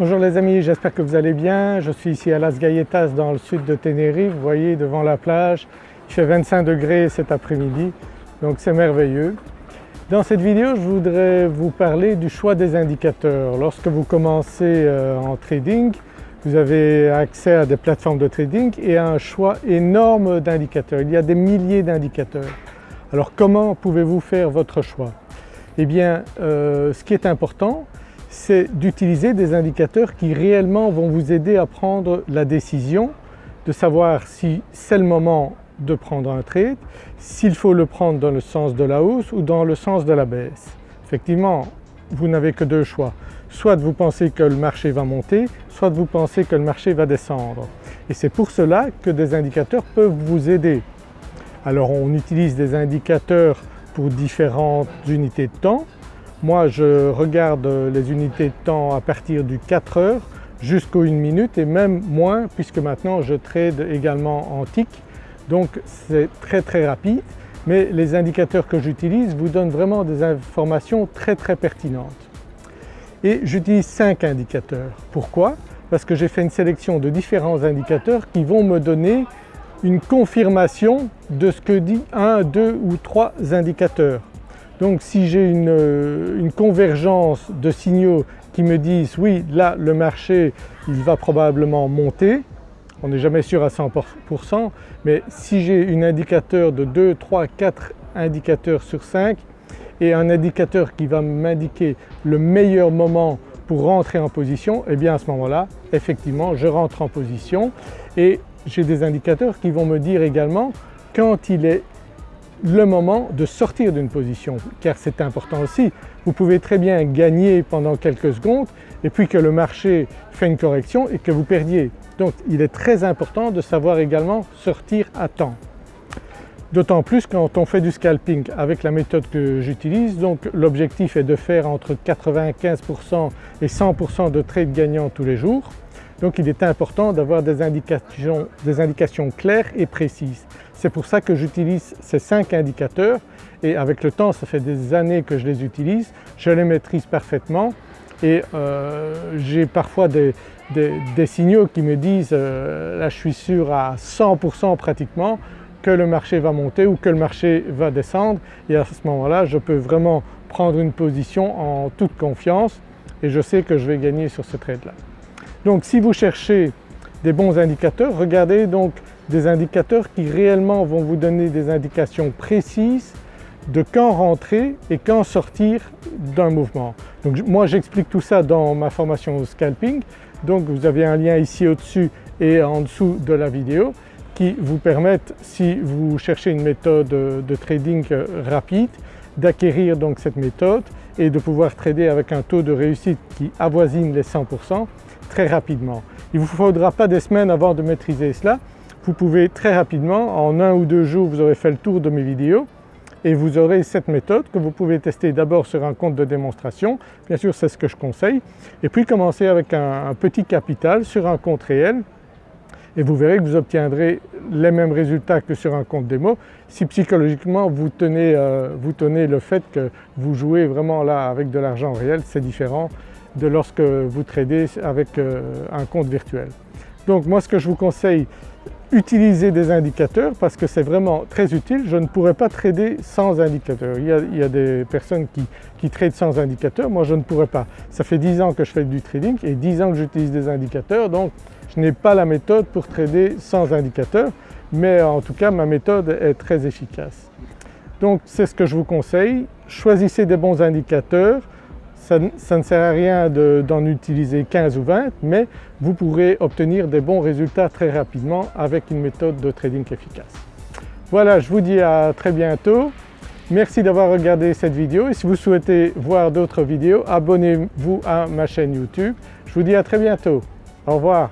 Bonjour les amis, j'espère que vous allez bien. Je suis ici à Las Galletas dans le sud de Tenerife, vous voyez devant la plage. Il fait 25 degrés cet après-midi donc c'est merveilleux. Dans cette vidéo je voudrais vous parler du choix des indicateurs. Lorsque vous commencez euh, en trading vous avez accès à des plateformes de trading et à un choix énorme d'indicateurs. Il y a des milliers d'indicateurs. Alors comment pouvez-vous faire votre choix? Eh bien euh, ce qui est important c'est d'utiliser des indicateurs qui réellement vont vous aider à prendre la décision de savoir si c'est le moment de prendre un trade, s'il faut le prendre dans le sens de la hausse ou dans le sens de la baisse. Effectivement vous n'avez que deux choix, soit vous pensez que le marché va monter, soit vous pensez que le marché va descendre. Et c'est pour cela que des indicateurs peuvent vous aider. Alors on utilise des indicateurs pour différentes unités de temps. Moi je regarde les unités de temps à partir du 4 heures jusqu'aux 1 minute et même moins puisque maintenant je trade également en TIC donc c'est très très rapide mais les indicateurs que j'utilise vous donnent vraiment des informations très très pertinentes. Et j'utilise 5 indicateurs. Pourquoi? Parce que j'ai fait une sélection de différents indicateurs qui vont me donner une confirmation de ce que dit un, deux ou trois indicateurs. Donc si j'ai une, une, convergence de signaux qui me disent oui là le marché il va probablement monter, on n'est jamais sûr à 100% mais si j'ai un indicateur de 2, 3, 4 indicateurs sur 5 et un indicateur qui va m'indiquer le meilleur moment pour rentrer en position, et eh bien à ce moment-là effectivement je rentre en position et j'ai des indicateurs qui vont me dire également quand il est le moment de sortir d'une position car c'est important aussi. Vous pouvez très bien gagner pendant quelques secondes et puis que le marché fait une correction et que vous perdiez. Donc il est très important de savoir également sortir à temps. D'autant plus quand on fait du scalping avec la méthode que j'utilise, donc l'objectif est de faire entre 95% et 100% de trades gagnants tous les jours. Donc il est important d'avoir des indications, des indications claires et précises. C'est pour ça que j'utilise ces 5 indicateurs et avec le temps, ça fait des années que je les utilise, je les maîtrise parfaitement et euh, j'ai parfois des, des, signaux qui me disent euh, là je suis sûr à 100% pratiquement que le marché va monter ou que le marché va descendre et à ce moment-là je peux vraiment prendre une position en toute confiance et je sais que je vais gagner sur ce trade-là. Donc si vous cherchez des bons indicateurs, regardez donc des indicateurs qui réellement vont vous donner des indications précises de quand rentrer et quand sortir d'un mouvement. Donc moi j'explique tout ça dans ma formation au scalping, donc vous avez un lien ici au-dessus et en dessous de la vidéo qui vous permettent, si vous cherchez une méthode de trading rapide, d'acquérir donc cette méthode et de pouvoir trader avec un taux de réussite qui avoisine les 100% très rapidement. Il ne vous faudra pas des semaines avant de maîtriser cela, vous pouvez très rapidement, en un ou deux jours vous aurez fait le tour de mes vidéos et vous aurez cette méthode que vous pouvez tester d'abord sur un compte de démonstration, bien sûr c'est ce que je conseille, et puis commencer avec un, petit capital sur un compte réel et vous verrez que vous obtiendrez les mêmes résultats que sur un compte démo. Si psychologiquement vous tenez, euh, vous tenez le fait que vous jouez vraiment là avec de l'argent réel, c'est différent de lorsque vous tradez avec euh, un compte virtuel. Donc moi ce que je vous conseille utiliser des indicateurs parce que c'est vraiment très utile. Je ne pourrais pas trader sans indicateurs. Il y a, des personnes qui, qui tradent sans indicateurs, moi je ne pourrais pas. Ça fait 10 ans que je fais du trading et 10 ans que j'utilise des indicateurs donc je n'ai pas la méthode pour trader sans indicateurs mais en tout cas ma méthode est très efficace. Donc c'est ce que je vous conseille, choisissez des bons indicateurs, ça, ne sert à rien d'en utiliser 15 ou 20 mais vous pourrez obtenir des bons résultats très rapidement avec une méthode de trading efficace. Voilà, je vous dis à très bientôt. Merci d'avoir regardé cette vidéo et si vous souhaitez voir d'autres vidéos, abonnez-vous à ma chaîne YouTube. Je vous dis à très bientôt. Au revoir.